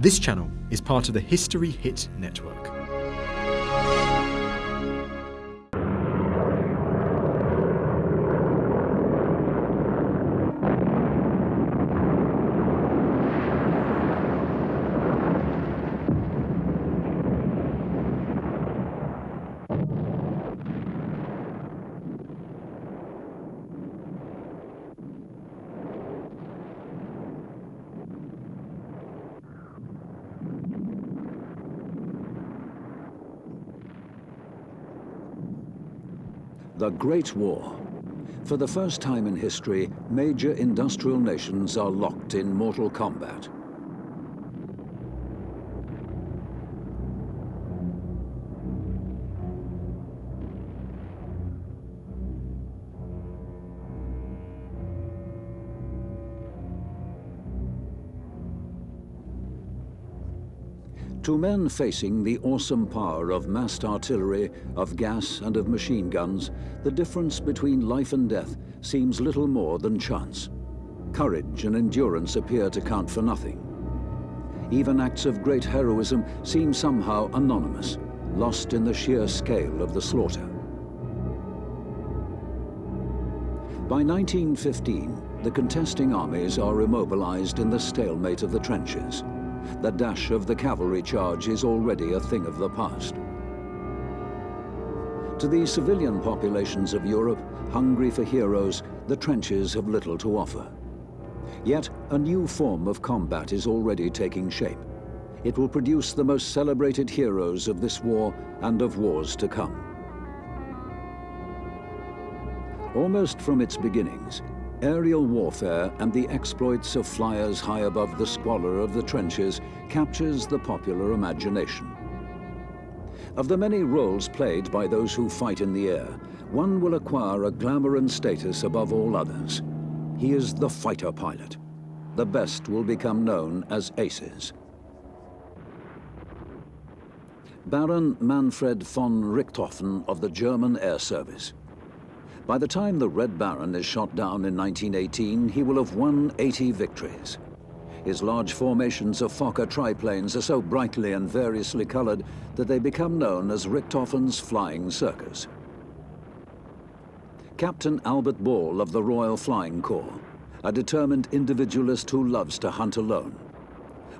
This channel is part of the History Hit network. Great War. For the first time in history, major industrial nations are locked in mortal combat. To men facing the awesome power of massed artillery, of gas and of machine guns, the difference between life and death seems little more than chance. Courage and endurance appear to count for nothing. Even acts of great heroism seem somehow anonymous, lost in the sheer scale of the slaughter. By 1915, the contesting armies are immobilized in the stalemate of the trenches. The dash of the cavalry charge is already a thing of the past. To the civilian populations of Europe, hungry for heroes, the trenches have little to offer. Yet a new form of combat is already taking shape. It will produce the most celebrated heroes of this war and of wars to come. Almost from its beginnings, Aerial warfare and the exploits of flyers high above the squalor of the trenches captures the popular imagination. Of the many roles played by those who fight in the air, one will acquire a glamour and status above all others. He is the fighter pilot. The best will become known as aces. Baron Manfred von Richthofen of the German Air Service. By the time the Red Baron is shot down in 1918, he will have won 80 victories. His large formations of Fokker triplanes are so brightly and variously colored that they become known as Richthofen's Flying Circus. Captain Albert Ball of the Royal Flying Corps, a determined individualist who loves to hunt alone.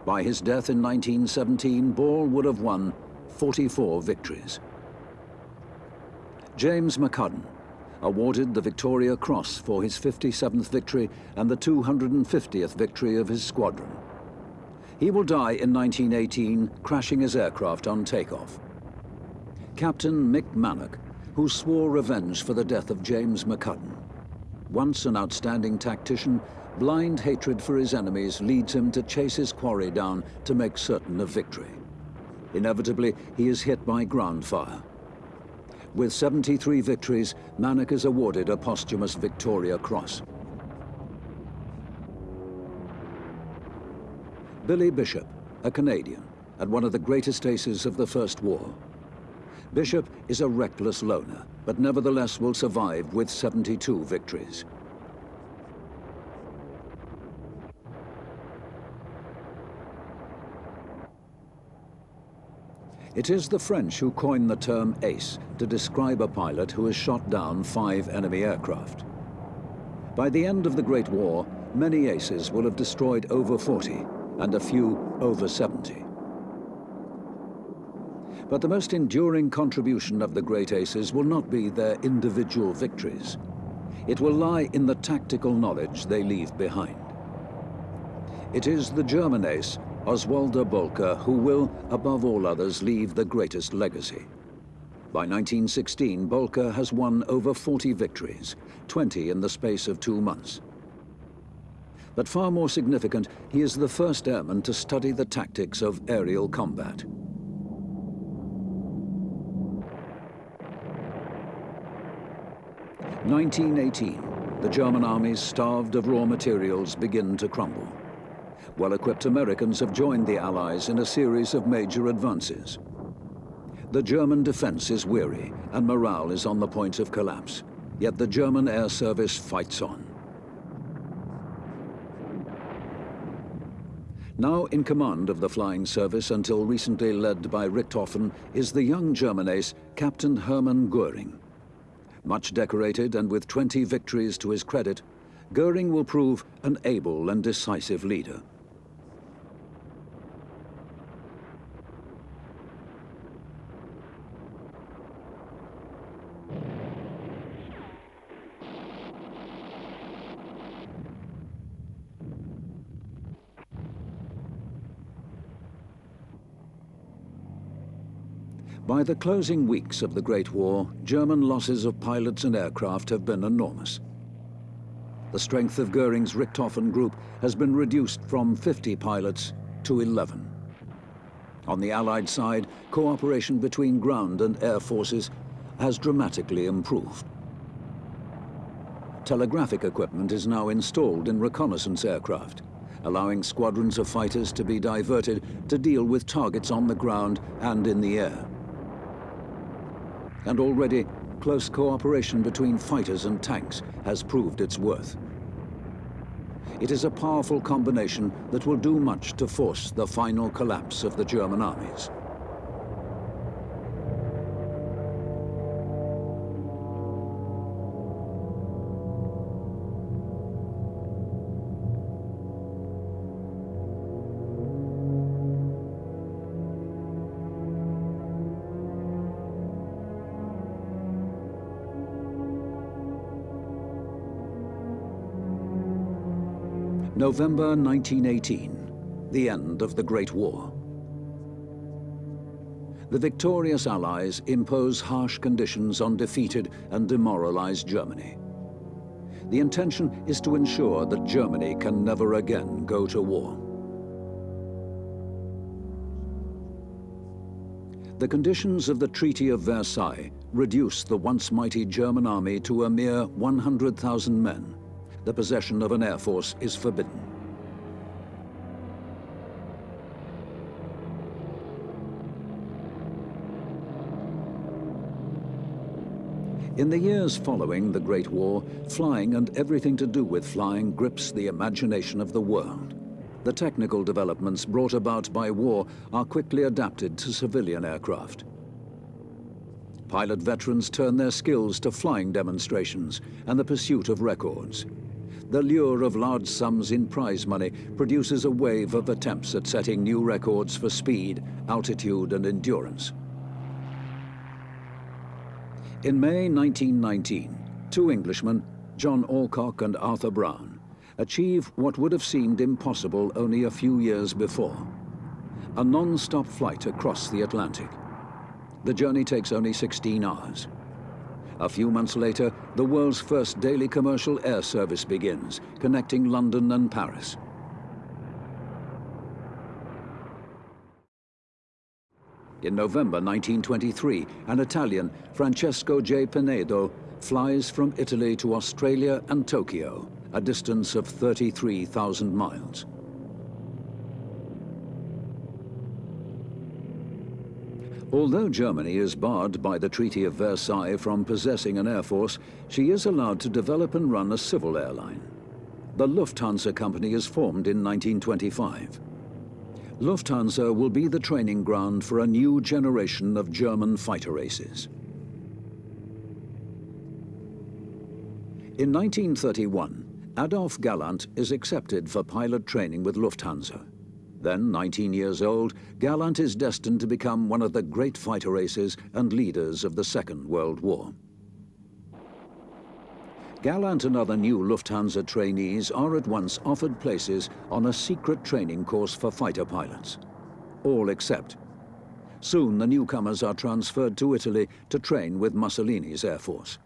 By his death in 1917, Ball would have won 44 victories. James McCudden, awarded the Victoria Cross for his 57th victory and the 250th victory of his squadron. He will die in 1918, crashing his aircraft on takeoff. Captain Mick Mannock, who swore revenge for the death of James McCudden. Once an outstanding tactician, blind hatred for his enemies leads him to chase his quarry down to make certain of victory. Inevitably, he is hit by ground fire. With 73 victories, Mannock is awarded a posthumous Victoria Cross. Billy Bishop, a Canadian, and one of the greatest aces of the First War. Bishop is a reckless loner, but nevertheless will survive with 72 victories. It is the French who coined the term ace to describe a pilot who has shot down five enemy aircraft. By the end of the Great War, many aces will have destroyed over 40 and a few over 70. But the most enduring contribution of the great aces will not be their individual victories. It will lie in the tactical knowledge they leave behind. It is the German ace Oswald Boelcke, who will, above all others, leave the greatest legacy. By 1916, Boelcke has won over 40 victories, 20 in the space of two months. But far more significant, he is the first airman to study the tactics of aerial combat. Nineteen eighteen, the German armies, starved of raw materials, begin to crumble well-equipped Americans have joined the Allies in a series of major advances. The German defense is weary and morale is on the point of collapse. Yet the German air service fights on. Now in command of the flying service until recently led by Richthofen is the young German ace, Captain Hermann Göring. Much decorated and with 20 victories to his credit, Göring will prove an able and decisive leader. By the closing weeks of the Great War, German losses of pilots and aircraft have been enormous. The strength of Goering's Richthofen group has been reduced from 50 pilots to 11. On the Allied side, cooperation between ground and air forces has dramatically improved. Telegraphic equipment is now installed in reconnaissance aircraft, allowing squadrons of fighters to be diverted to deal with targets on the ground and in the air and already close cooperation between fighters and tanks has proved its worth. It is a powerful combination that will do much to force the final collapse of the German armies. November 1918, the end of the Great War. The victorious Allies impose harsh conditions on defeated and demoralized Germany. The intention is to ensure that Germany can never again go to war. The conditions of the Treaty of Versailles reduced the once mighty German army to a mere 100,000 men the possession of an air force is forbidden. In the years following the Great War, flying and everything to do with flying grips the imagination of the world. The technical developments brought about by war are quickly adapted to civilian aircraft. Pilot veterans turn their skills to flying demonstrations and the pursuit of records the lure of large sums in prize money produces a wave of attempts at setting new records for speed, altitude and endurance. In May 1919, two Englishmen, John Alcock and Arthur Brown, achieve what would have seemed impossible only a few years before. A non-stop flight across the Atlantic. The journey takes only 16 hours. A few months later, the world's first daily commercial air service begins, connecting London and Paris. In November 1923, an Italian, Francesco de Pinedo, flies from Italy to Australia and Tokyo, a distance of 33,000 miles. Although Germany is barred by the Treaty of Versailles from possessing an air force, she is allowed to develop and run a civil airline. The Lufthansa Company is formed in 1925. Lufthansa will be the training ground for a new generation of German fighter aces. In 1931, Adolf Galland is accepted for pilot training with Lufthansa. Then, 19 years old, Galland is destined to become one of the great fighter aces and leaders of the Second World War. Galland and other new Lufthansa trainees are at once offered places on a secret training course for fighter pilots. All except. Soon the newcomers are transferred to Italy to train with Mussolini's Air Force.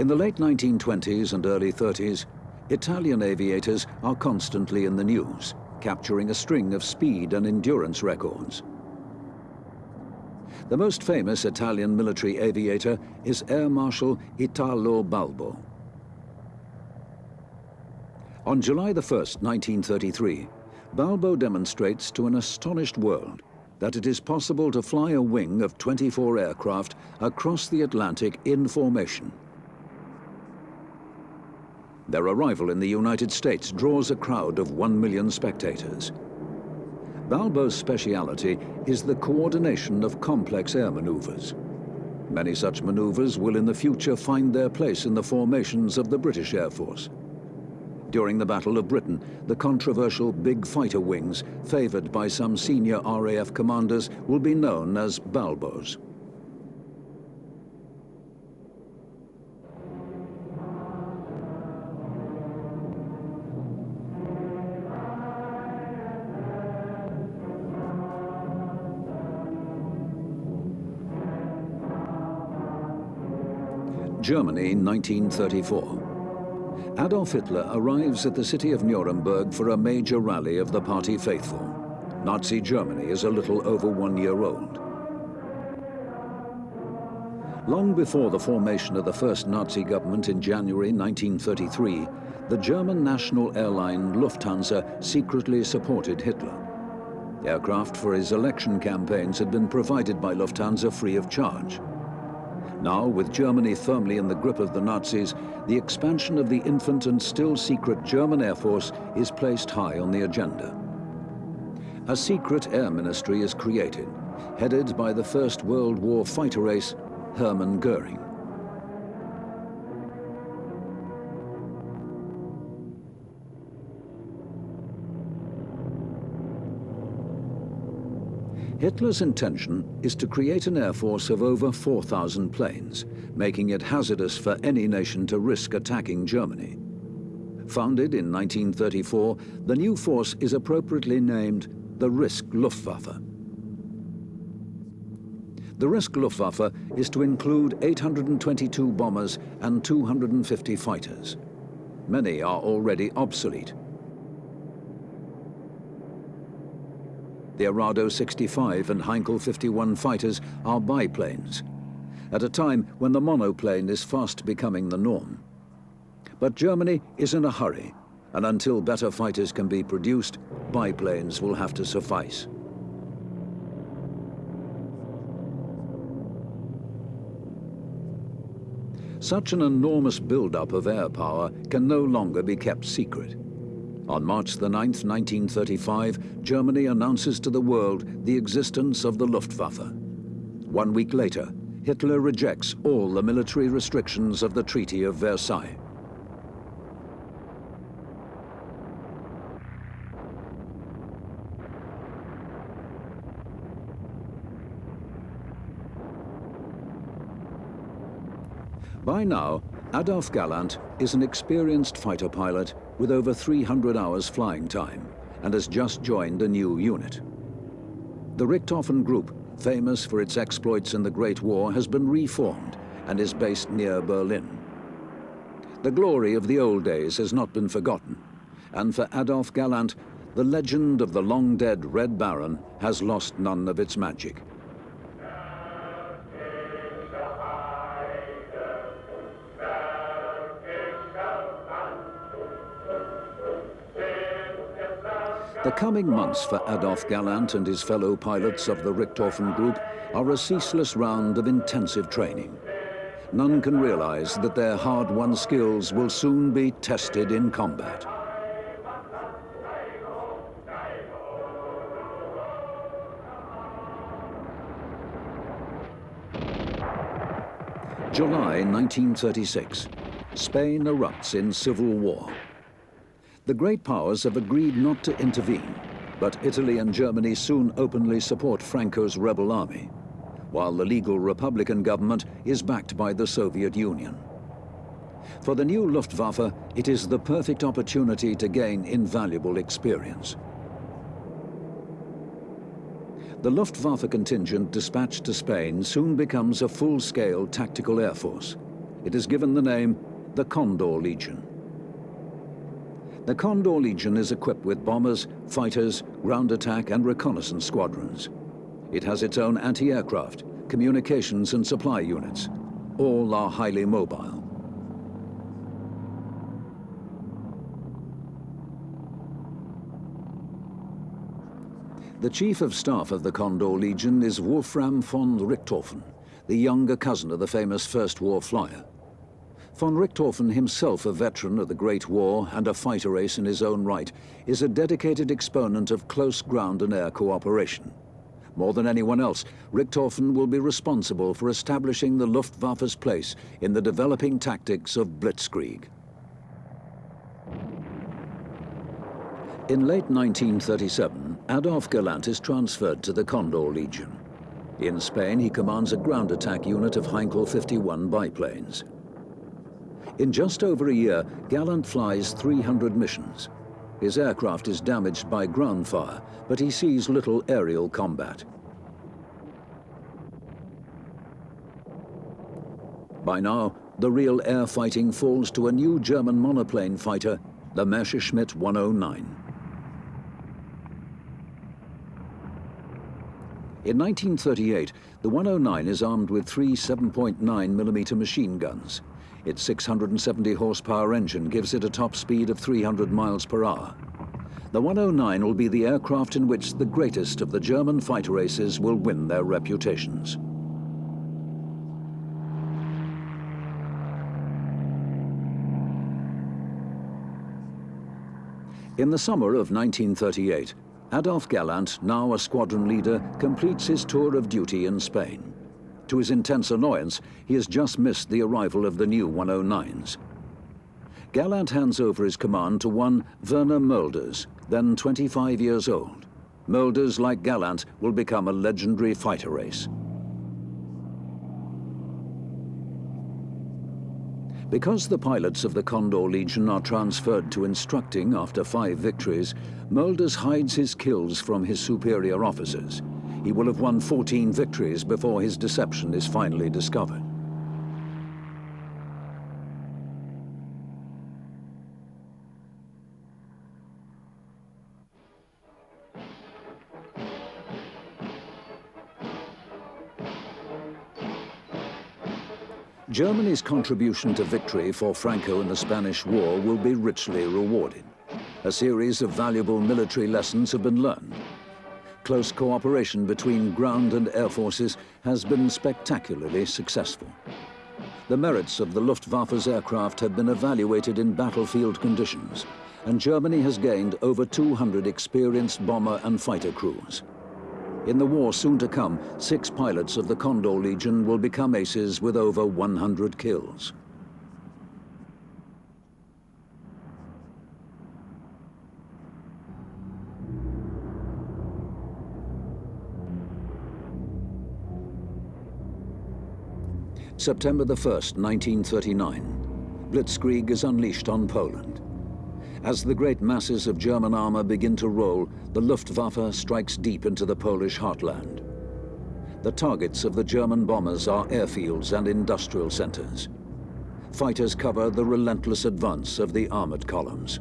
In the late 1920s and early 30s, Italian aviators are constantly in the news, capturing a string of speed and endurance records. The most famous Italian military aviator is Air Marshal Italo Balbo. On July 1, 1933, Balbo demonstrates to an astonished world that it is possible to fly a wing of 24 aircraft across the Atlantic in formation Their arrival in the United States draws a crowd of one million spectators. Balbo's speciality is the coordination of complex air maneuvers. Many such maneuvers will in the future find their place in the formations of the British Air Force. During the Battle of Britain, the controversial big fighter wings, favoured by some senior RAF commanders, will be known as Balbos. Germany, 1934. Adolf Hitler arrives at the city of Nuremberg for a major rally of the party faithful. Nazi Germany is a little over one year old. Long before the formation of the first Nazi government in January 1933, the German national airline Lufthansa secretly supported Hitler. Aircraft for his election campaigns had been provided by Lufthansa free of charge. Now, with Germany firmly in the grip of the Nazis, the expansion of the infant and still secret German Air Force is placed high on the agenda. A secret air ministry is created, headed by the First World War fighter ace, Hermann Goering. Hitler's intention is to create an air force of over 4,000 planes, making it hazardous for any nation to risk attacking Germany. Founded in 1934, the new force is appropriately named the Reichs Luftwaffe. The Reichs Luftwaffe is to include 822 bombers and 250 fighters. Many are already obsolete, The Arado 65 and Heinkel 51 fighters are biplanes, at a time when the monoplane is fast becoming the norm. But Germany is in a hurry, and until better fighters can be produced, biplanes will have to suffice. Such an enormous build-up of air power can no longer be kept secret. On March the 9th, 1935, Germany announces to the world the existence of the Luftwaffe. One week later, Hitler rejects all the military restrictions of the Treaty of Versailles. By now, Adolf Galland is an experienced fighter pilot with over 300 hours flying time and has just joined a new unit. The Richthofen Group, famous for its exploits in the Great War, has been reformed and is based near Berlin. The glory of the old days has not been forgotten, and for Adolf Galland, the legend of the long-dead Red Baron has lost none of its magic. Coming months for Adolf Galland and his fellow pilots of the Richthofen Group are a ceaseless round of intensive training. None can realize that their hard-won skills will soon be tested in combat. July 1936. Spain erupts in civil war. The great powers have agreed not to intervene, but Italy and Germany soon openly support Franco's rebel army, while the legal Republican government is backed by the Soviet Union. For the new Luftwaffe, it is the perfect opportunity to gain invaluable experience. The Luftwaffe contingent dispatched to Spain soon becomes a full-scale tactical air force. It is given the name the Condor Legion. The Condor Legion is equipped with bombers, fighters, ground attack and reconnaissance squadrons. It has its own anti-aircraft, communications and supply units. All are highly mobile. The Chief of Staff of the Condor Legion is Wolfram von Richthofen, the younger cousin of the famous First War flyer. Von Richthofen, himself a veteran of the Great War and a fighter ace in his own right, is a dedicated exponent of close ground and air cooperation. More than anyone else, Richthofen will be responsible for establishing the Luftwaffe's place in the developing tactics of blitzkrieg. In late 1937, Adolf Galland is transferred to the Condor Legion. In Spain, he commands a ground attack unit of Heinkel 51 biplanes. In just over a year, Galland flies 300 missions. His aircraft is damaged by ground fire, but he sees little aerial combat. By now, the real air fighting falls to a new German monoplane fighter, the Messerschmitt 109. In 1938, the 109 is armed with three 7.9mm machine guns. Its 670 horsepower engine gives it a top speed of 300 miles per hour. The 109 will be the aircraft in which the greatest of the German fighter aces will win their reputations. In the summer of 1938, Adolf Galland, now a squadron leader, completes his tour of duty in Spain. To his intense annoyance, he has just missed the arrival of the new 109s. Galland hands over his command to one Werner Mölders, then 25 years old. Mölders, like Galland, will become a legendary fighter ace. Because the pilots of the Condor Legion are transferred to instructing after five victories, Mölders hides his kills from his superior officers. He will have won 14 victories before his deception is finally discovered. Germany's contribution to victory for Franco in the Spanish War will be richly rewarded. A series of valuable military lessons have been learned. Close cooperation between ground and air forces has been spectacularly successful. The merits of the Luftwaffe's aircraft have been evaluated in battlefield conditions, and Germany has gained over 200 experienced bomber and fighter crews. In the war soon to come, six pilots of the Condor Legion will become aces with over 100 kills. September the 1st, 1939. Blitzkrieg is unleashed on Poland. As the great masses of German armor begin to roll, the Luftwaffe strikes deep into the Polish heartland. The targets of the German bombers are airfields and industrial centers. Fighters cover the relentless advance of the armored columns.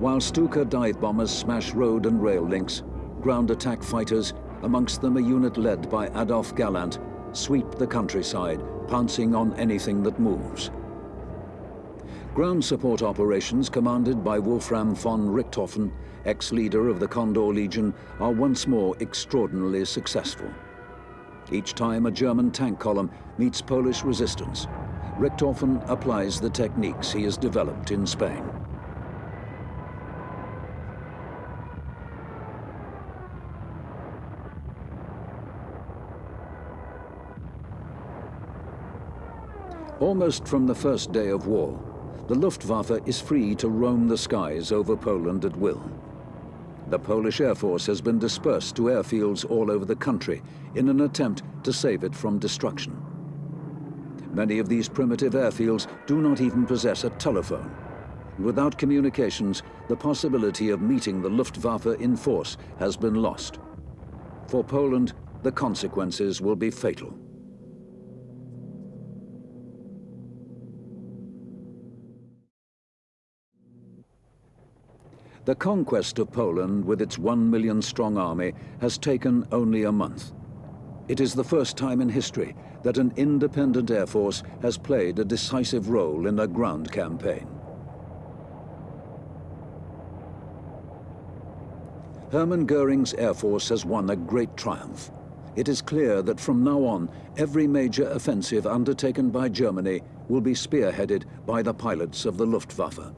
While Stuka dive bombers smash road and rail links, ground attack fighters, amongst them a unit led by Adolf Galland, sweep the countryside, pouncing on anything that moves. Ground support operations commanded by Wolfram von Richthofen, ex-leader of the Condor Legion, are once more extraordinarily successful. Each time a German tank column meets Polish resistance, Richthofen applies the techniques he has developed in Spain. Almost from the first day of war, the Luftwaffe is free to roam the skies over Poland at will. The Polish Air Force has been dispersed to airfields all over the country in an attempt to save it from destruction. Many of these primitive airfields do not even possess a telephone. Without communications, the possibility of meeting the Luftwaffe in force has been lost. For Poland, the consequences will be fatal. The conquest of Poland with its one million strong army has taken only a month. It is the first time in history that an independent air force has played a decisive role in a ground campaign. Hermann Goering's air force has won a great triumph. It is clear that from now on, every major offensive undertaken by Germany will be spearheaded by the pilots of the Luftwaffe.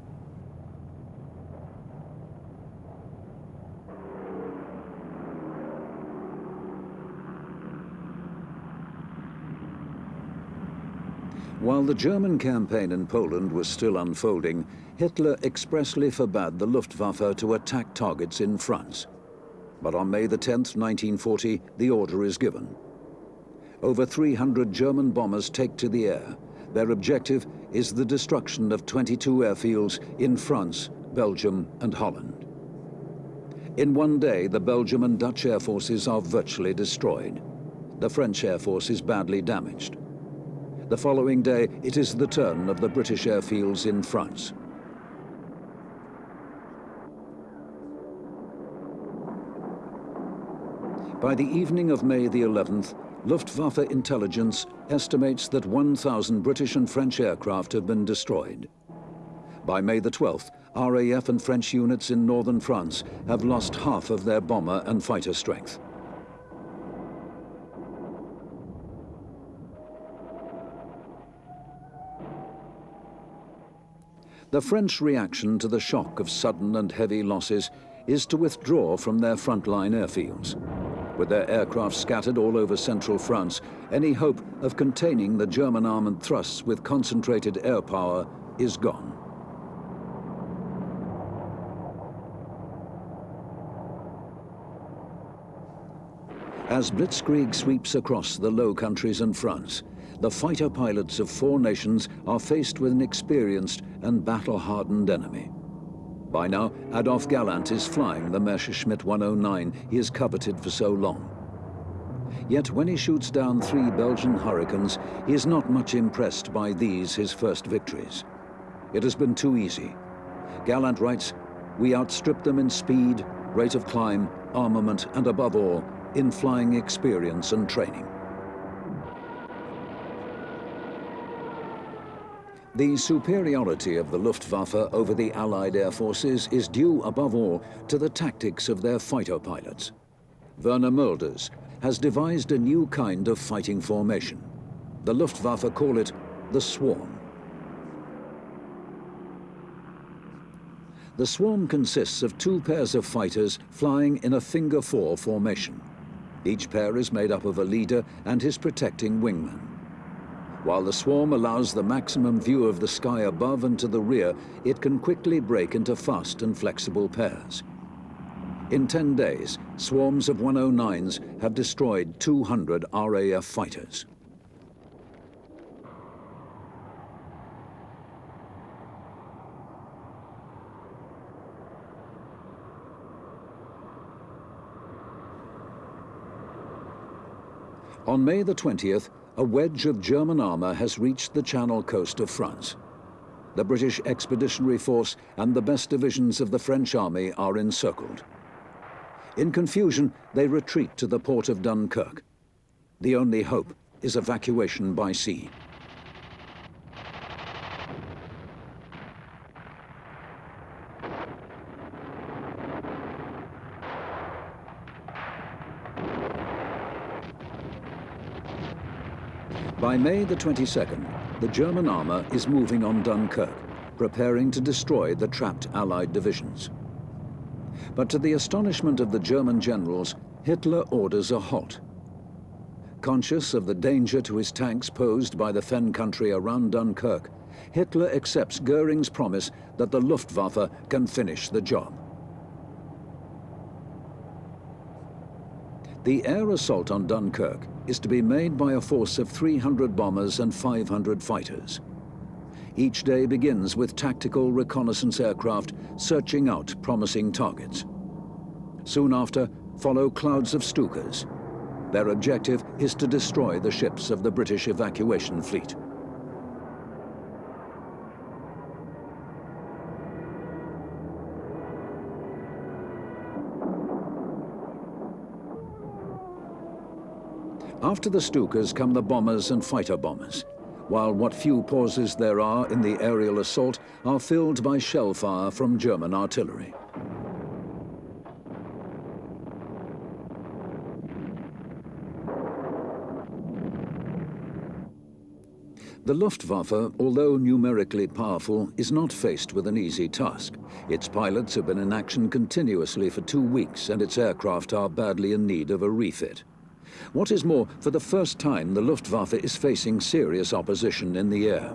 While the German campaign in Poland was still unfolding, Hitler expressly forbade the Luftwaffe to attack targets in France. But on May 10, 1940, the order is given. Over 300 German bombers take to the air. Their objective is the destruction of 22 airfields in France, Belgium and Holland. In one day, the Belgium and Dutch air forces are virtually destroyed. The French air force is badly damaged. The following day, it is the turn of the British airfields in France. By the evening of May the 11th, Luftwaffe intelligence estimates that 1,000 British and French aircraft have been destroyed. By May the 12th, RAF and French units in northern France have lost half of their bomber and fighter strength. The French reaction to the shock of sudden and heavy losses is to withdraw from their frontline airfields. With their aircraft scattered all over central France, any hope of containing the German armoured thrusts with concentrated air power is gone. As Blitzkrieg sweeps across the Low Countries and France, the fighter pilots of four nations are faced with an experienced and battle-hardened enemy. By now, Adolf Galland is flying the Messerschmitt 109 he has coveted for so long. Yet when he shoots down three Belgian Hurricanes, he is not much impressed by these, his first victories. It has been too easy. Galland writes, we outstrip them in speed, rate of climb, armament, and above all, in flying experience and training. The superiority of the Luftwaffe over the Allied air forces is due, above all, to the tactics of their fighter pilots. Werner Mölders has devised a new kind of fighting formation. The Luftwaffe call it the swarm. The swarm consists of two pairs of fighters flying in a finger-four formation. Each pair is made up of a leader and his protecting wingman. While the swarm allows the maximum view of the sky above and to the rear, it can quickly break into fast and flexible pairs. In 10 days, swarms of 109s have destroyed 200 RAF fighters. On May the 20th, a wedge of German armour has reached the Channel coast of France. The British Expeditionary Force and the best divisions of the French army are encircled. In confusion, they retreat to the port of Dunkirk. The only hope is evacuation by sea. By May the 22nd, the German armour is moving on Dunkirk, preparing to destroy the trapped Allied divisions. But to the astonishment of the German generals, Hitler orders a halt. Conscious of the danger to his tanks posed by the Fen country around Dunkirk, Hitler accepts Goering's promise that the Luftwaffe can finish the job. The air assault on Dunkirk is to be made by a force of 300 bombers and 500 fighters. Each day begins with tactical reconnaissance aircraft searching out promising targets. Soon after, follow clouds of Stukas. Their objective is to destroy the ships of the British evacuation fleet. After the Stukas come the bombers and fighter bombers, while what few pauses there are in the aerial assault are filled by shell fire from German artillery. The Luftwaffe, although numerically powerful, is not faced with an easy task. Its pilots have been in action continuously for two weeks and its aircraft are badly in need of a refit. What is more, for the first time, the Luftwaffe is facing serious opposition in the air.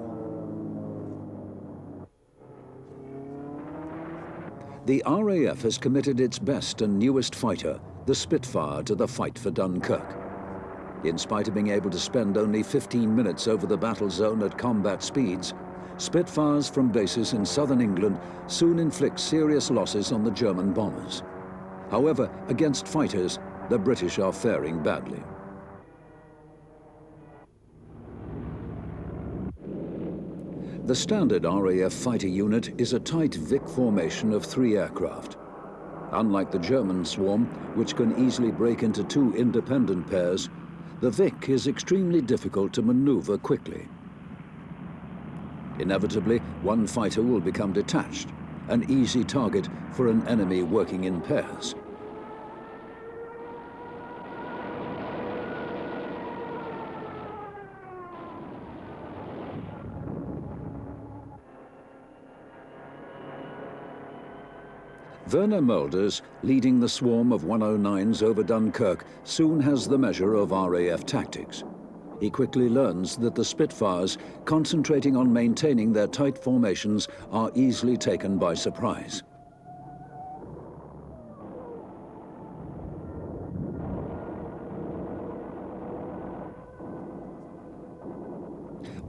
The RAF has committed its best and newest fighter, the Spitfire, to the fight for Dunkirk. In spite of being able to spend only 15 minutes over the battle zone at combat speeds, Spitfires from bases in southern England soon inflict serious losses on the German bombers. However, against fighters, the British are faring badly. The standard RAF fighter unit is a tight Vic formation of three aircraft. Unlike the German swarm, which can easily break into two independent pairs, the Vic is extremely difficult to maneuver quickly. Inevitably, one fighter will become detached, an easy target for an enemy working in pairs. Werner Mölders, leading the swarm of 109s over Dunkirk, soon has the measure of RAF tactics. He quickly learns that the Spitfires, concentrating on maintaining their tight formations, are easily taken by surprise.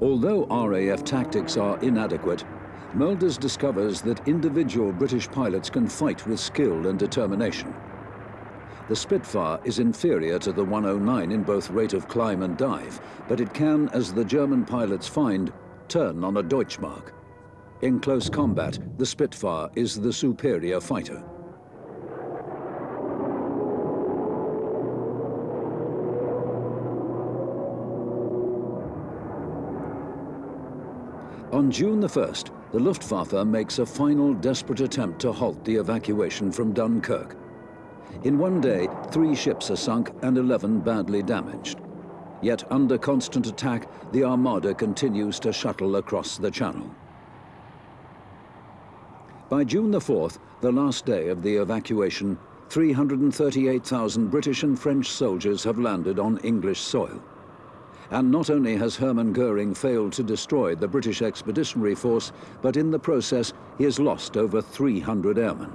Although RAF tactics are inadequate, Mölders discovers that individual British pilots can fight with skill and determination. The Spitfire is inferior to the 109 in both rate of climb and dive, but it can, as the German pilots find, turn on a Deutschmark. In close combat, the Spitfire is the superior fighter. On June the 1st, the Luftwaffe makes a final desperate attempt to halt the evacuation from Dunkirk. In one day, three ships are sunk and 11 badly damaged. Yet under constant attack, the Armada continues to shuttle across the Channel. By June the 4th, the last day of the evacuation, 338,000 British and French soldiers have landed on English soil. And not only has Hermann Goering failed to destroy the British Expeditionary Force, but in the process he has lost over 300 airmen.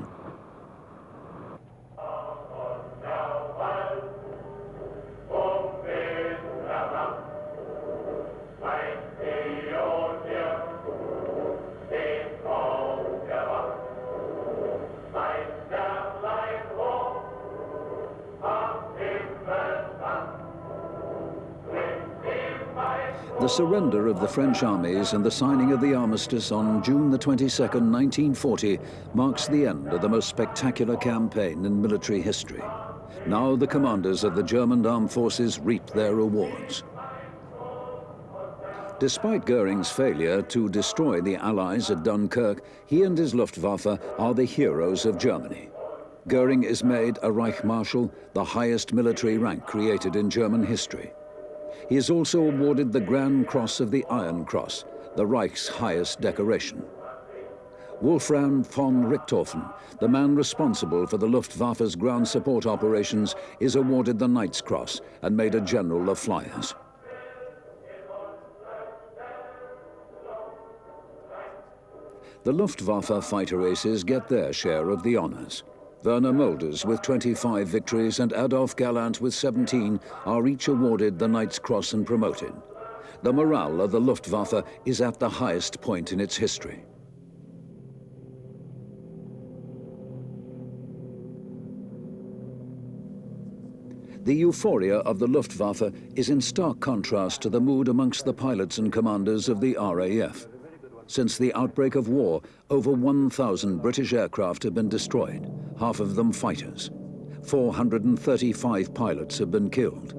The surrender of the French armies and the signing of the armistice on June the 22nd, 1940 marks the end of the most spectacular campaign in military history. Now the commanders of the German armed forces reap their rewards. Despite Goering's failure to destroy the Allies at Dunkirk, he and his Luftwaffe are the heroes of Germany. Goering is made a Reich Marshal, the highest military rank created in German history. He is also awarded the Grand Cross of the Iron Cross, the Reich's highest decoration. Wolfram von Richthofen, the man responsible for the Luftwaffe's ground support operations, is awarded the Knight's Cross and made a General of Flyers. The Luftwaffe fighter aces get their share of the honours. Werner Mölders with 25 victories and Adolf Galland with 17 are each awarded the Knight's Cross and promoted. The morale of the Luftwaffe is at the highest point in its history. The euphoria of the Luftwaffe is in stark contrast to the mood amongst the pilots and commanders of the RAF. Since the outbreak of war, over 1,000 British aircraft have been destroyed, half of them fighters. 435 pilots have been killed.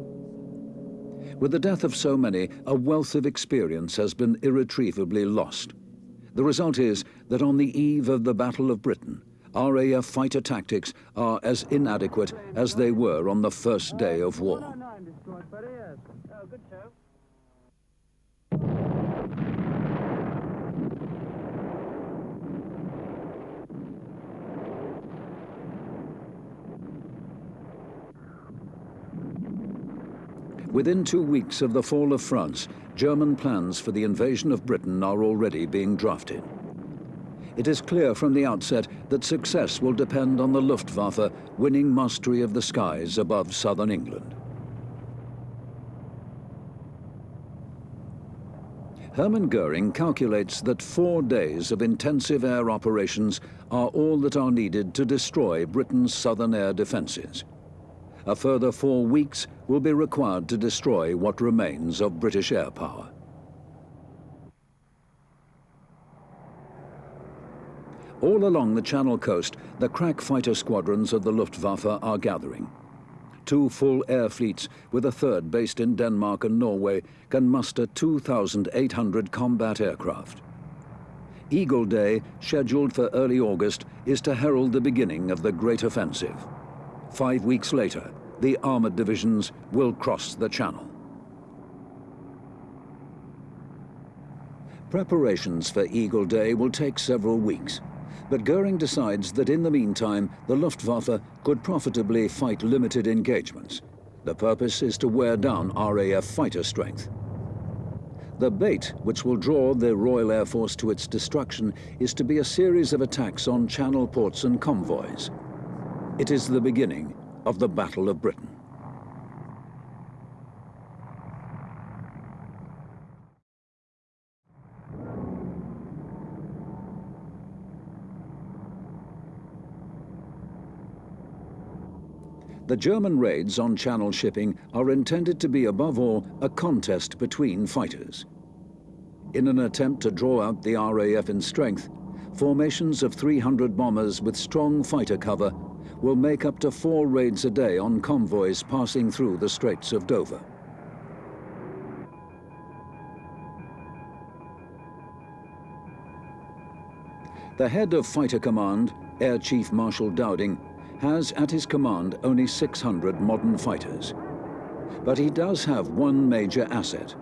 With the death of so many, a wealth of experience has been irretrievably lost. The result is that on the eve of the Battle of Britain, RAF fighter tactics are as inadequate as they were on the first day of war. Within two weeks of the fall of France, German plans for the invasion of Britain are already being drafted. It is clear from the outset that success will depend on the Luftwaffe winning mastery of the skies above southern England. Hermann Goering calculates that four days of intensive air operations are all that are needed to destroy Britain's southern air defences. A further four weeks will be required to destroy what remains of British air power. All along the Channel coast, the crack fighter squadrons of the Luftwaffe are gathering. Two full air fleets, with a third based in Denmark and Norway, can muster 2,800 combat aircraft. Eagle Day, scheduled for early August, is to herald the beginning of the Great Offensive. Five weeks later, the armoured divisions will cross the Channel. Preparations for Eagle Day will take several weeks, but Goering decides that in the meantime, the Luftwaffe could profitably fight limited engagements. The purpose is to wear down RAF fighter strength. The bait which will draw the Royal Air Force to its destruction is to be a series of attacks on channel ports and convoys. It is the beginning of the Battle of Britain. The German raids on Channel shipping are intended to be above all a contest between fighters. In an attempt to draw out the RAF in strength, formations of 300 bombers with strong fighter cover will make up to four raids a day on convoys passing through the Straits of Dover. The head of Fighter Command, Air Chief Marshal Dowding, has at his command only 600 modern fighters. But he does have one major asset,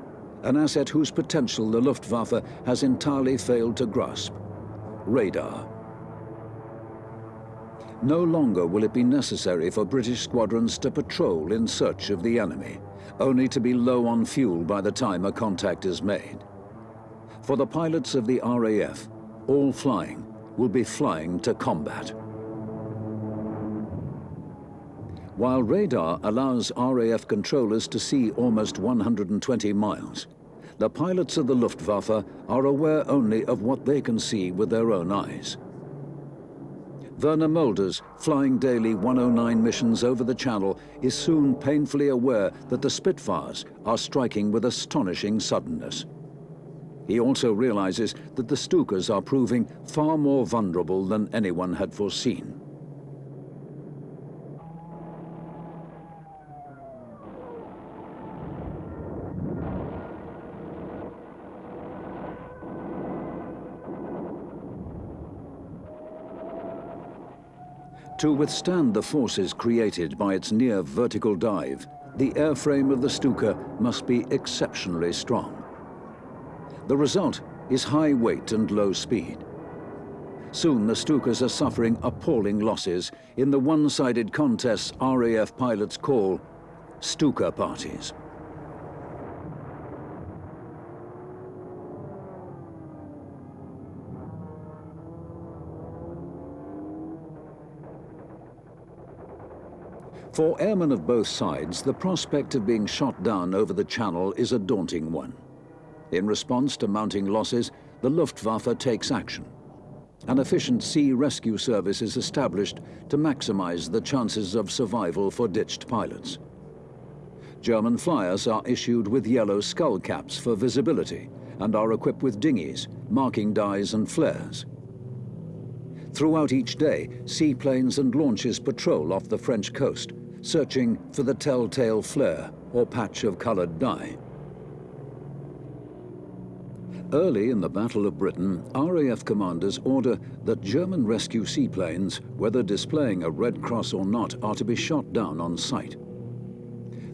an asset whose potential the Luftwaffe has entirely failed to grasp, radar. No longer will it be necessary for British squadrons to patrol in search of the enemy, only to be low on fuel by the time a contact is made. For the pilots of the RAF, all flying will be flying to combat. While radar allows RAF controllers to see almost 120 miles, the pilots of the Luftwaffe are aware only of what they can see with their own eyes. Werner Mölders, flying daily 109 missions over the Channel, is soon painfully aware that the Spitfires are striking with astonishing suddenness. He also realizes that the Stukas are proving far more vulnerable than anyone had foreseen. To withstand the forces created by its near vertical dive, the airframe of the Stuka must be exceptionally strong. The result is high weight and low speed. Soon the Stukas are suffering appalling losses in the one-sided contests RAF pilots call Stuka parties. For airmen of both sides, the prospect of being shot down over the channel is a daunting one. In response to mounting losses, the Luftwaffe takes action. An efficient sea rescue service is established to maximize the chances of survival for ditched pilots. German flyers are issued with yellow skull caps for visibility and are equipped with dinghies, marking dyes and flares. Throughout each day, seaplanes and launches patrol off the French coast, searching for the telltale flare or patch of coloured dye. Early in the Battle of Britain, RAF commanders order that German rescue seaplanes, whether displaying a Red Cross or not, are to be shot down on sight.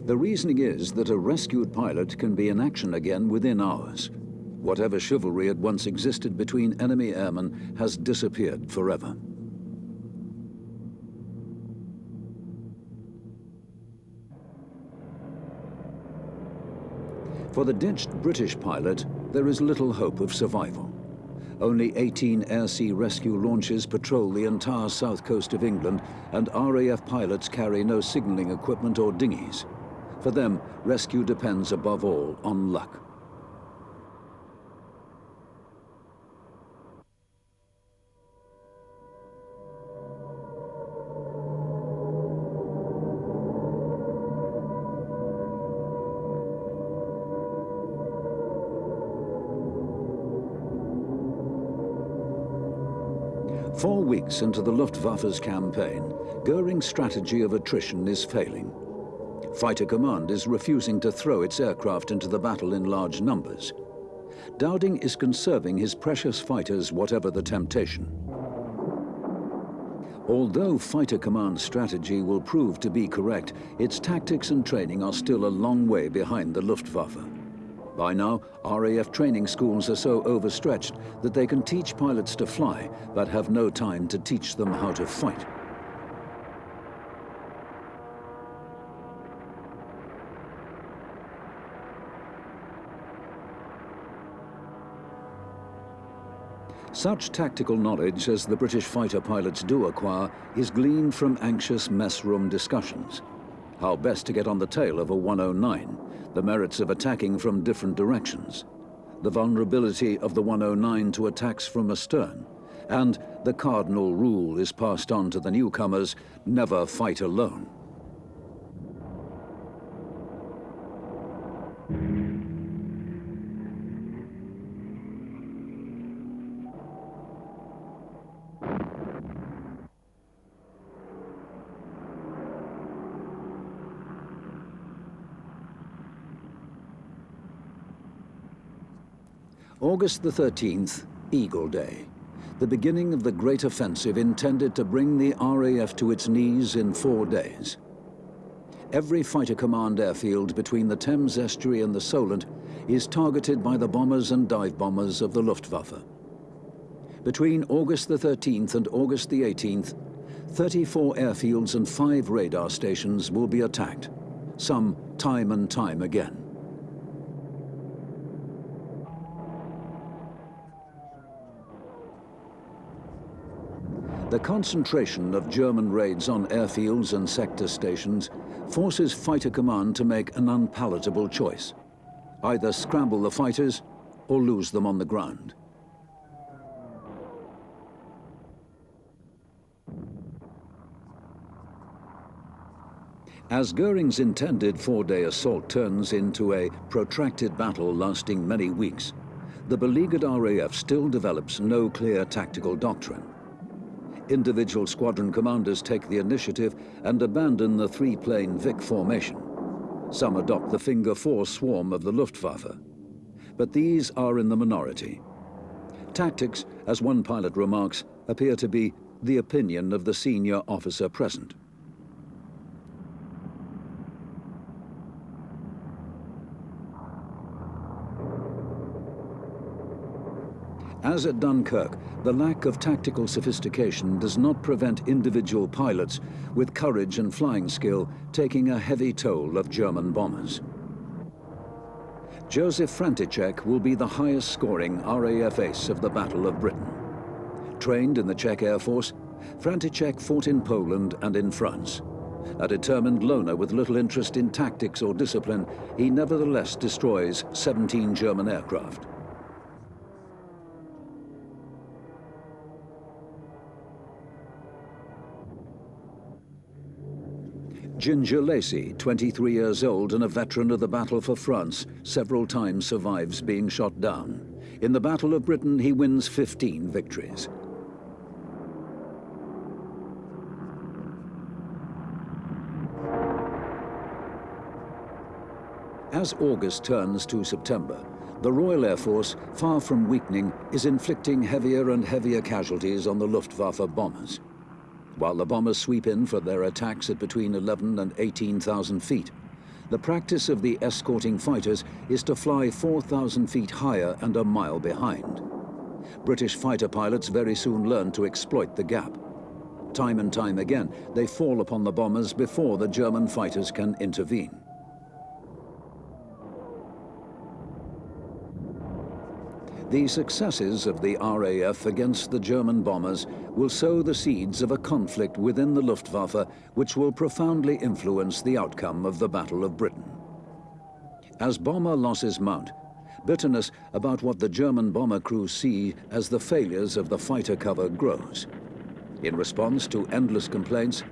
The reasoning is that a rescued pilot can be in action again within hours. Whatever chivalry had once existed between enemy airmen has disappeared forever. For the ditched British pilot, there is little hope of survival. Only 18 air-sea rescue launches patrol the entire south coast of England, and RAF pilots carry no signalling equipment or dinghies. For them, rescue depends above all on luck. Weeks into the Luftwaffe's campaign, Goering's strategy of attrition is failing. Fighter Command is refusing to throw its aircraft into the battle in large numbers. Dowding is conserving his precious fighters whatever the temptation. Although Fighter Command's strategy will prove to be correct, its tactics and training are still a long way behind the Luftwaffe. By now, RAF training schools are so overstretched that they can teach pilots to fly, but have no time to teach them how to fight. Such tactical knowledge as the British fighter pilots do acquire is gleaned from anxious mess room discussions. How best to get on the tail of a 109, the merits of attacking from different directions, the vulnerability of the 109 to attacks from astern, and the cardinal rule is passed on to the newcomers, never fight alone. August the 13th, Eagle Day, the beginning of the great offensive intended to bring the RAF to its knees in four days. Every fighter command airfield between the Thames estuary and the Solent is targeted by the bombers and dive bombers of the Luftwaffe. Between August the 13th and August the 18th, 34 airfields and five radar stations will be attacked, some time and time again. The concentration of German raids on airfields and sector stations forces Fighter Command to make an unpalatable choice. Either scramble the fighters or lose them on the ground. As Goering's intended four-day assault turns into a protracted battle lasting many weeks, the beleaguered RAF still develops no clear tactical doctrine individual squadron commanders take the initiative and abandon the three-plane Vic formation. Some adopt the Finger 4 swarm of the Luftwaffe. But these are in the minority. Tactics, as one pilot remarks, appear to be the opinion of the senior officer present. As at Dunkirk, the lack of tactical sophistication does not prevent individual pilots with courage and flying skill taking a heavy toll of German bombers. Josef František will be the highest scoring RAF ace of the Battle of Britain. Trained in the Czech Air Force, František fought in Poland and in France. A determined loner with little interest in tactics or discipline, he nevertheless destroys 17 German aircraft. Ginger Lacey, 23 years old and a veteran of the battle for France, several times survives being shot down. In the Battle of Britain, he wins 15 victories. As August turns to September, the Royal Air Force, far from weakening, is inflicting heavier and heavier casualties on the Luftwaffe bombers. While the bombers sweep in for their attacks at between 11 and 18,000 feet, the practice of the escorting fighters is to fly 4,000 feet higher and a mile behind. British fighter pilots very soon learn to exploit the gap. Time and time again, they fall upon the bombers before the German fighters can intervene. The successes of the RAF against the German bombers will sow the seeds of a conflict within the Luftwaffe which will profoundly influence the outcome of the Battle of Britain. As bomber losses mount, bitterness about what the German bomber crews see as the failures of the fighter cover grows. In response to endless complaints,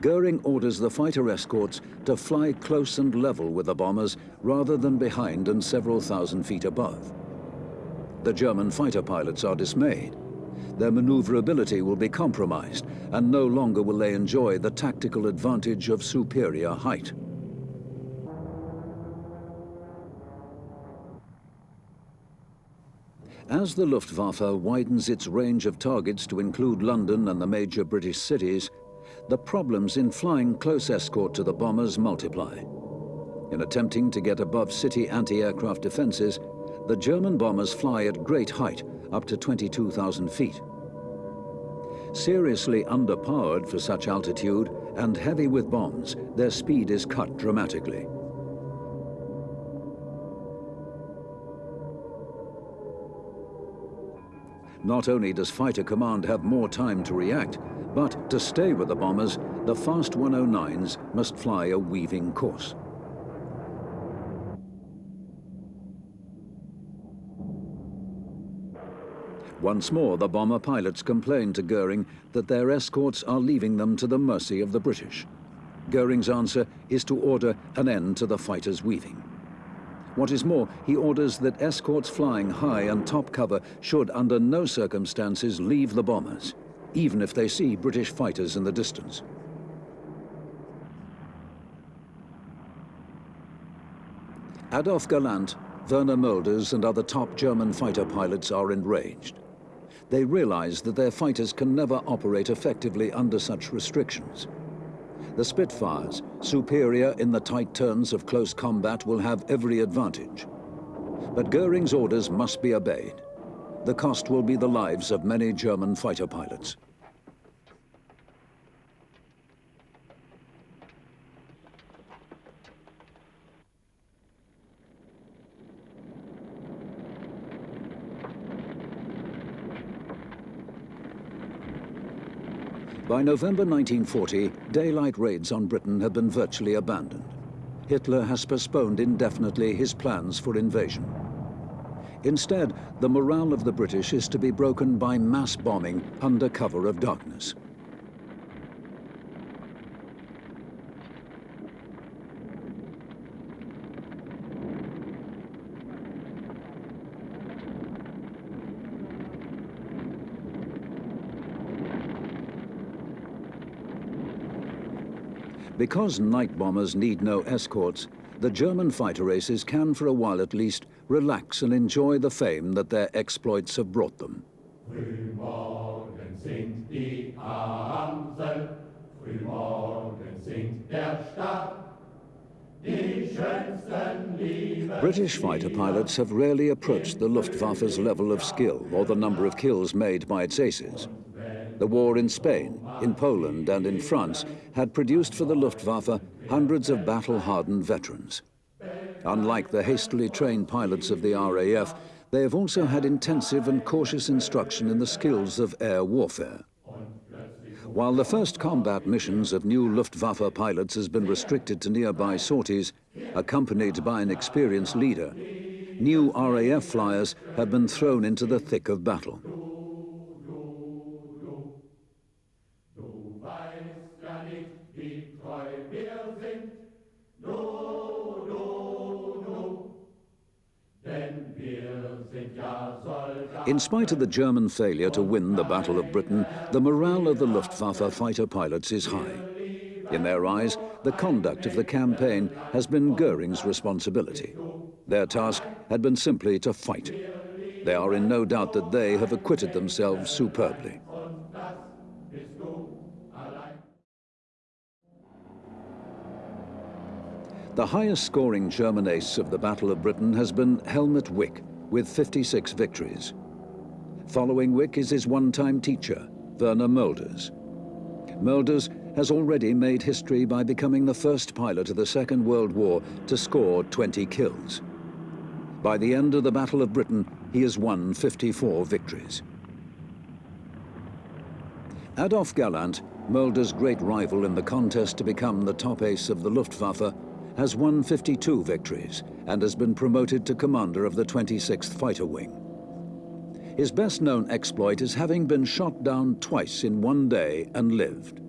Goering orders the fighter escorts to fly close and level with the bombers rather than behind and several thousand feet above. The German fighter pilots are dismayed. Their maneuverability will be compromised, and no longer will they enjoy the tactical advantage of superior height. As the Luftwaffe widens its range of targets to include London and the major British cities, the problems in flying close escort to the bombers multiply. In attempting to get above city anti-aircraft defences, the German bombers fly at great height, up to 22,000 feet. Seriously underpowered for such altitude and heavy with bombs, their speed is cut dramatically. Not only does Fighter Command have more time to react, but to stay with the bombers, the fast 109s must fly a weaving course. Once more, the bomber pilots complain to Goering that their escorts are leaving them to the mercy of the British. Goering's answer is to order an end to the fighters' weaving. What is more, he orders that escorts flying high and top cover should under no circumstances leave the bombers, even if they see British fighters in the distance. Adolf Galland, Werner Mölders and other top German fighter pilots are enraged they realize that their fighters can never operate effectively under such restrictions. The Spitfires, superior in the tight turns of close combat, will have every advantage. But Goering's orders must be obeyed. The cost will be the lives of many German fighter pilots. By November 1940, daylight raids on Britain have been virtually abandoned. Hitler has postponed indefinitely his plans for invasion. Instead, the morale of the British is to be broken by mass bombing under cover of darkness. Because night bombers need no escorts, the German fighter aces can, for a while at least, relax and enjoy the fame that their exploits have brought them. British fighter pilots have rarely approached the Luftwaffe's level of skill or the number of kills made by its aces. The war in Spain, in Poland and in France had produced for the Luftwaffe hundreds of battle-hardened veterans. Unlike the hastily trained pilots of the RAF, they have also had intensive and cautious instruction in the skills of air warfare. While the first combat missions of new Luftwaffe pilots has been restricted to nearby sorties, accompanied by an experienced leader, new RAF flyers have been thrown into the thick of battle. In spite of the German failure to win the Battle of Britain, the morale of the Luftwaffe fighter pilots is high. In their eyes, the conduct of the campaign has been Goering's responsibility. Their task had been simply to fight. They are in no doubt that they have acquitted themselves superbly. The highest scoring German ace of the Battle of Britain has been Helmut Wick, with 56 victories. Following Wick is his one-time teacher, Werner Mölders. Mölders has already made history by becoming the first pilot of the Second World War to score 20 kills. By the end of the Battle of Britain, he has won 54 victories. Adolf Galland, Mölder's great rival in the contest to become the top ace of the Luftwaffe, has won 52 victories and has been promoted to commander of the 26th Fighter Wing. His best-known exploit is having been shot down twice in one day and lived.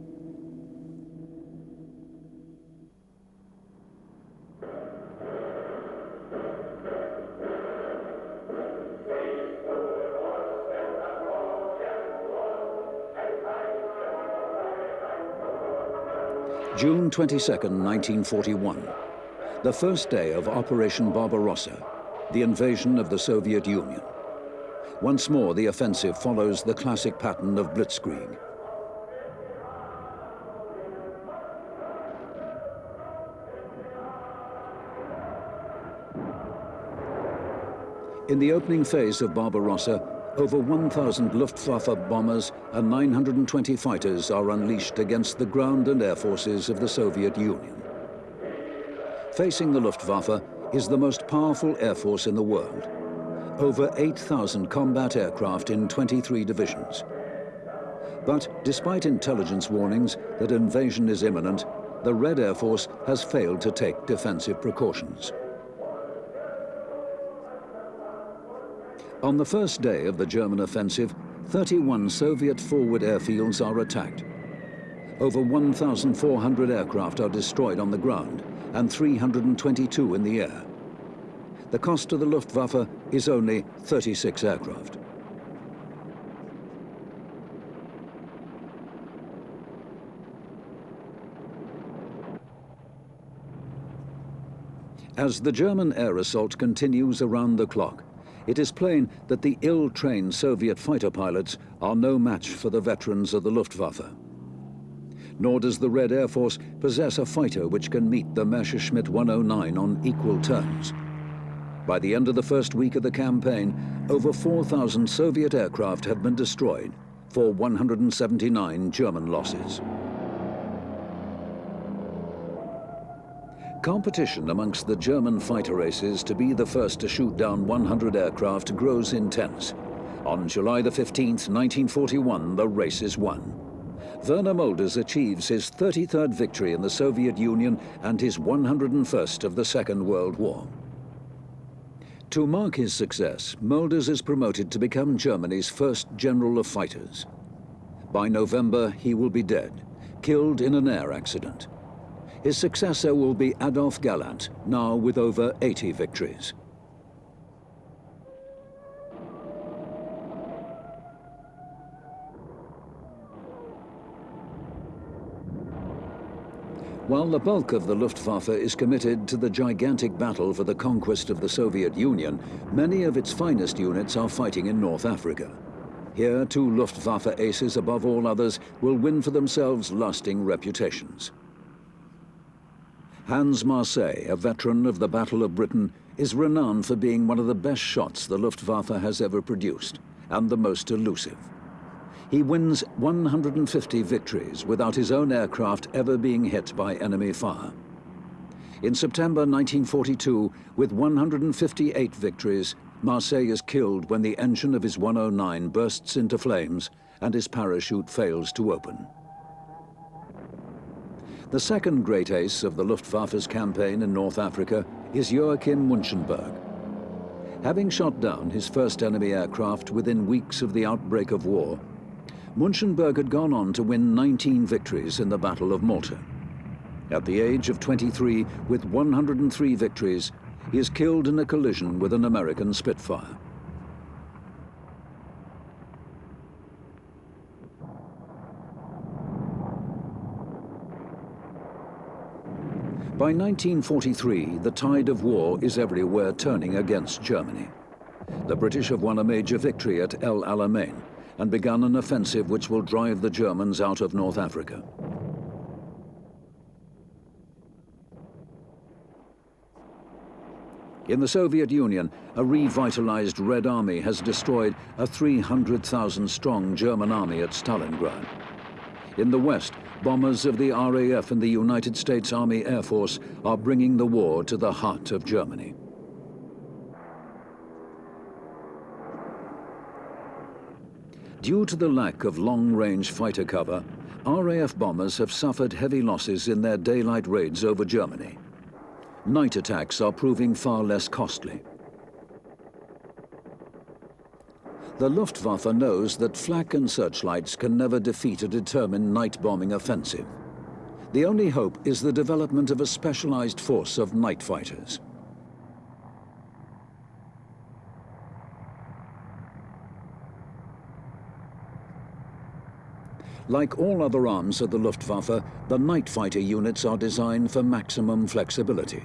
June 22, 1941, the first day of Operation Barbarossa, the invasion of the Soviet Union. Once more, the offensive follows the classic pattern of blitzkrieg. In the opening phase of Barbarossa, over 1,000 Luftwaffe bombers and 920 fighters are unleashed against the ground and air forces of the Soviet Union. Facing the Luftwaffe is the most powerful air force in the world. Over 8,000 combat aircraft in 23 divisions. But despite intelligence warnings that invasion is imminent, the Red Air Force has failed to take defensive precautions. On the first day of the German offensive, 31 Soviet forward airfields are attacked. Over 1,400 aircraft are destroyed on the ground and 322 in the air. The cost to the Luftwaffe is only 36 aircraft. As the German air assault continues around the clock, it is plain that the ill-trained Soviet fighter pilots are no match for the veterans of the Luftwaffe. Nor does the Red Air Force possess a fighter which can meet the Messerschmitt 109 on equal terms. By the end of the first week of the campaign, over 4,000 Soviet aircraft have been destroyed for 179 German losses. Competition amongst the German fighter races to be the first to shoot down 100 aircraft grows intense. On July the 15th, 1941, the race is won. Werner Mölders achieves his 33rd victory in the Soviet Union and his 101st of the Second World War. To mark his success, Mölders is promoted to become Germany's first general of fighters. By November, he will be dead, killed in an air accident. His successor will be Adolf Galland, now with over 80 victories. While the bulk of the Luftwaffe is committed to the gigantic battle for the conquest of the Soviet Union, many of its finest units are fighting in North Africa. Here, two Luftwaffe aces above all others will win for themselves lasting reputations. Hans Marseille, a veteran of the Battle of Britain, is renowned for being one of the best shots the Luftwaffe has ever produced, and the most elusive. He wins 150 victories without his own aircraft ever being hit by enemy fire. In September 1942, with 158 victories, Marseille is killed when the engine of his 109 bursts into flames and his parachute fails to open. The second great ace of the Luftwaffe's campaign in North Africa is Joachim Müncheberg. Having shot down his first enemy aircraft within weeks of the outbreak of war, Müncheberg had gone on to win 19 victories in the Battle of Malta. At the age of 23, with 103 victories, he is killed in a collision with an American Spitfire. By 1943, the tide of war is everywhere turning against Germany. The British have won a major victory at El Alamein and begun an offensive which will drive the Germans out of North Africa. In the Soviet Union, a revitalized Red Army has destroyed a 300,000 strong German army at Stalingrad. In the West, bombers of the RAF and the United States Army Air Force are bringing the war to the heart of Germany. Due to the lack of long-range fighter cover, RAF bombers have suffered heavy losses in their daylight raids over Germany night attacks are proving far less costly. The Luftwaffe knows that flak and searchlights can never defeat a determined night bombing offensive. The only hope is the development of a specialized force of night fighters. Like all other arms of the Luftwaffe, the night fighter units are designed for maximum flexibility.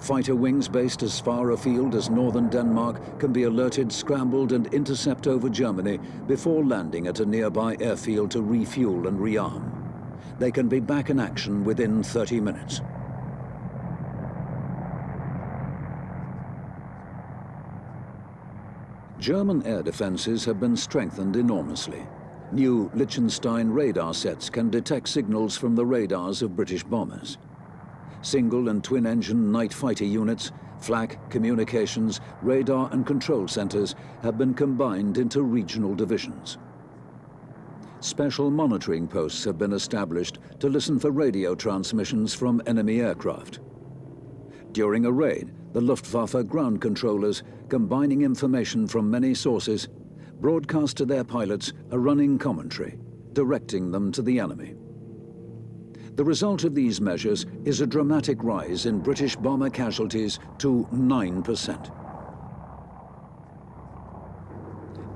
Fighter wings based as far afield as northern Denmark can be alerted, scrambled and intercept over Germany before landing at a nearby airfield to refuel and rearm. They can be back in action within 30 minutes. German air defences have been strengthened enormously. New Lichtenstein radar sets can detect signals from the radars of British bombers. Single and twin-engine night fighter units, flak, communications, radar and control centres have been combined into regional divisions. Special monitoring posts have been established to listen for radio transmissions from enemy aircraft. During a raid, the Luftwaffe ground controllers, combining information from many sources, broadcast to their pilots a running commentary, directing them to the enemy. The result of these measures is a dramatic rise in British bomber casualties to 9%.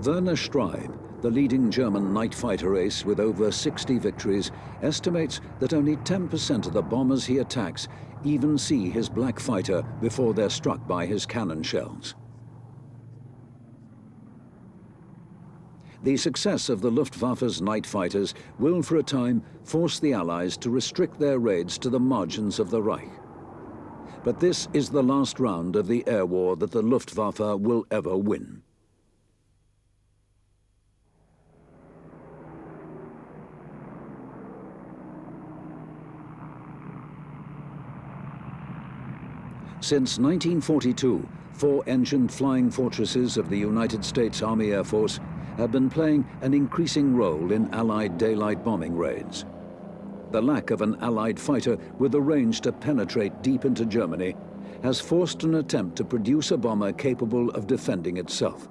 Werner Streib, the leading German night fighter ace with over 60 victories, estimates that only 10% of the bombers he attacks even see his black fighter before they're struck by his cannon shells. The success of the Luftwaffe's night fighters will for a time force the Allies to restrict their raids to the margins of the Reich. But this is the last round of the air war that the Luftwaffe will ever win. Since 1942, four-engined flying fortresses of the United States Army Air Force have been playing an increasing role in Allied daylight bombing raids. The lack of an Allied fighter with the range to penetrate deep into Germany has forced an attempt to produce a bomber capable of defending itself.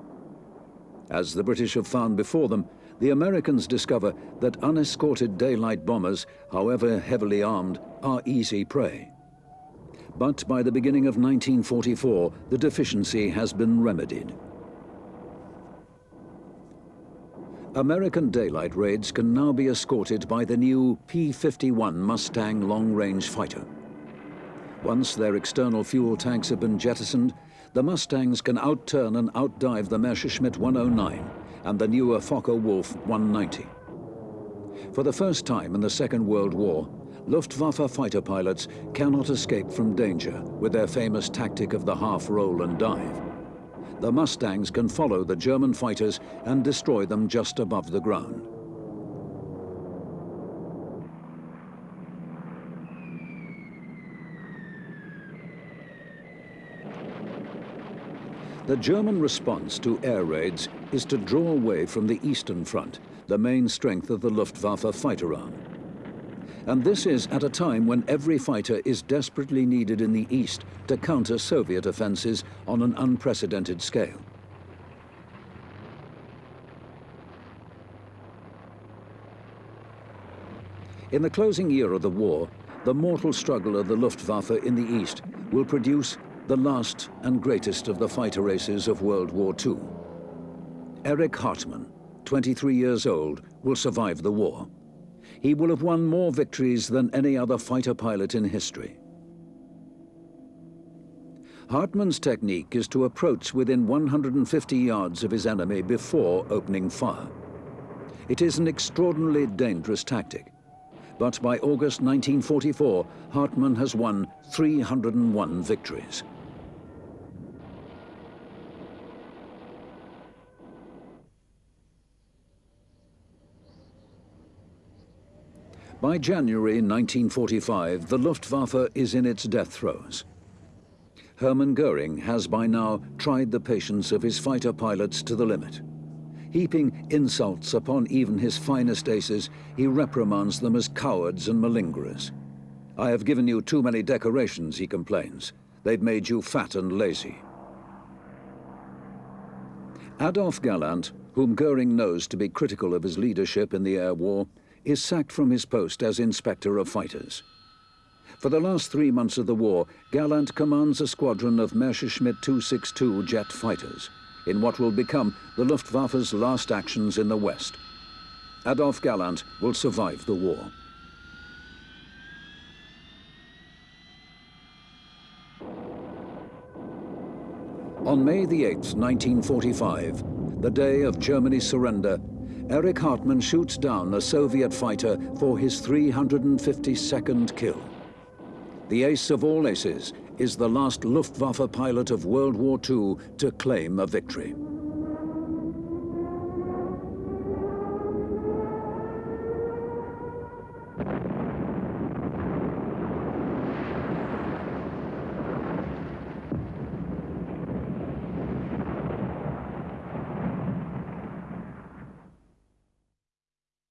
As the British have found before them, the Americans discover that unescorted daylight bombers, however heavily armed, are easy prey. But by the beginning of 1944, the deficiency has been remedied. American daylight raids can now be escorted by the new P-51 Mustang long-range fighter. Once their external fuel tanks have been jettisoned, the Mustangs can outturn and outdive the Messerschmitt 109 and the newer Focke-Wulf 190. For the first time in the Second World War, Luftwaffe fighter pilots cannot escape from danger with their famous tactic of the half roll and dive the Mustangs can follow the German fighters and destroy them just above the ground. The German response to air raids is to draw away from the Eastern Front, the main strength of the Luftwaffe fighter arm. And this is at a time when every fighter is desperately needed in the East to counter Soviet offences on an unprecedented scale. In the closing year of the war, the mortal struggle of the Luftwaffe in the East will produce the last and greatest of the fighter races of World War II. Erich Hartmann, 23 years old, will survive the war he will have won more victories than any other fighter pilot in history. Hartmann's technique is to approach within 150 yards of his enemy before opening fire. It is an extraordinarily dangerous tactic, but by August 1944, Hartmann has won 301 victories. By January 1945, the Luftwaffe is in its death throes. Hermann Goering has by now tried the patience of his fighter pilots to the limit. Heaping insults upon even his finest aces, he reprimands them as cowards and malingerers. I have given you too many decorations, he complains. They've made you fat and lazy. Adolf Galland, whom Goering knows to be critical of his leadership in the air war, is sacked from his post as inspector of fighters. For the last three months of the war, Galland commands a squadron of Messerschmitt 262 jet fighters in what will become the Luftwaffe's last actions in the West. Adolf Galland will survive the war. On May the 8th, 1945, the day of Germany's surrender, Erich Hartmann shoots down a Soviet fighter for his 352nd kill. The ace of all aces is the last Luftwaffe pilot of World War II to claim a victory.